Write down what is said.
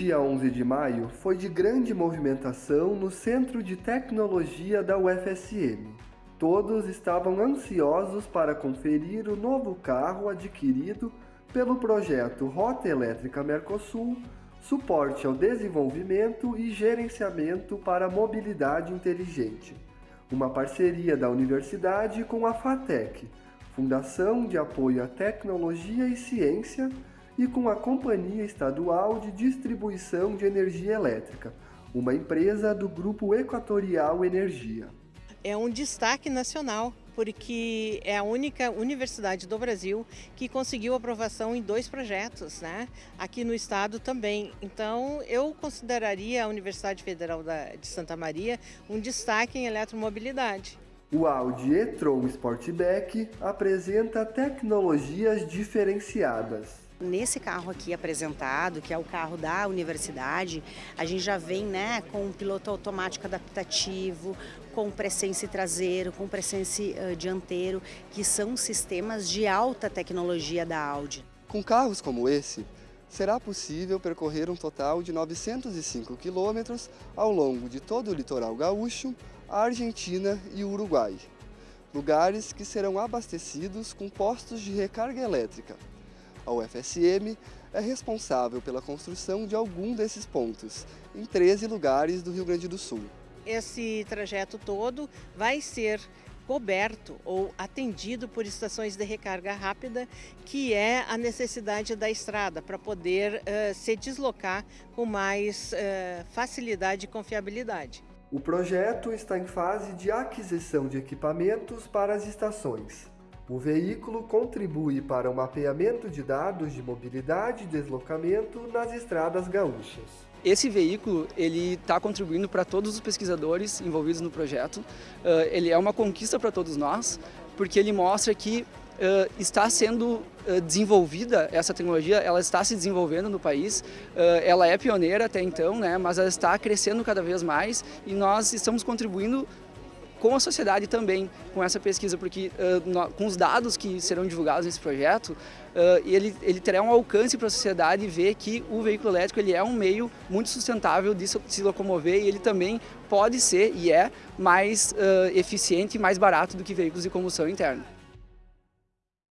dia 11 de maio foi de grande movimentação no Centro de Tecnologia da UFSM. Todos estavam ansiosos para conferir o novo carro adquirido pelo projeto Rota Elétrica Mercosul, suporte ao desenvolvimento e gerenciamento para a mobilidade inteligente. Uma parceria da universidade com a FATEC, Fundação de Apoio à Tecnologia e Ciência, e com a Companhia Estadual de Distribuição de Energia Elétrica, uma empresa do Grupo Equatorial Energia. É um destaque nacional, porque é a única universidade do Brasil que conseguiu aprovação em dois projetos, né? aqui no estado também. Então, eu consideraria a Universidade Federal de Santa Maria um destaque em eletromobilidade. O Audi e-tron Sportback apresenta tecnologias diferenciadas. Nesse carro aqui apresentado, que é o carro da universidade, a gente já vem né, com um piloto automático adaptativo, com presença traseiro, com presença uh, dianteiro, que são sistemas de alta tecnologia da Audi. Com carros como esse, será possível percorrer um total de 905 quilômetros ao longo de todo o litoral gaúcho, a Argentina e o Uruguai. Lugares que serão abastecidos com postos de recarga elétrica, a UFSM é responsável pela construção de algum desses pontos, em 13 lugares do Rio Grande do Sul. Esse trajeto todo vai ser coberto ou atendido por estações de recarga rápida, que é a necessidade da estrada para poder uh, se deslocar com mais uh, facilidade e confiabilidade. O projeto está em fase de aquisição de equipamentos para as estações. O veículo contribui para o mapeamento de dados de mobilidade e deslocamento nas estradas gaúchas. Esse veículo ele está contribuindo para todos os pesquisadores envolvidos no projeto. Uh, ele é uma conquista para todos nós, porque ele mostra que uh, está sendo uh, desenvolvida essa tecnologia, ela está se desenvolvendo no país. ela é pioneira até então, né, mas ela está crescendo cada vez mais e nós estamos contribuindo com a sociedade também, com essa pesquisa, porque uh, no, com os dados que serão divulgados nesse projeto, uh, ele, ele terá um alcance para a sociedade ver que o veículo elétrico ele é um meio muito sustentável de se locomover e ele também pode ser, e é, mais uh, eficiente e mais barato do que veículos de combustão interna.